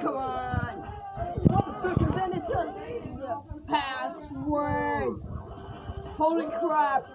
come one. Representative. Password. Holy crap.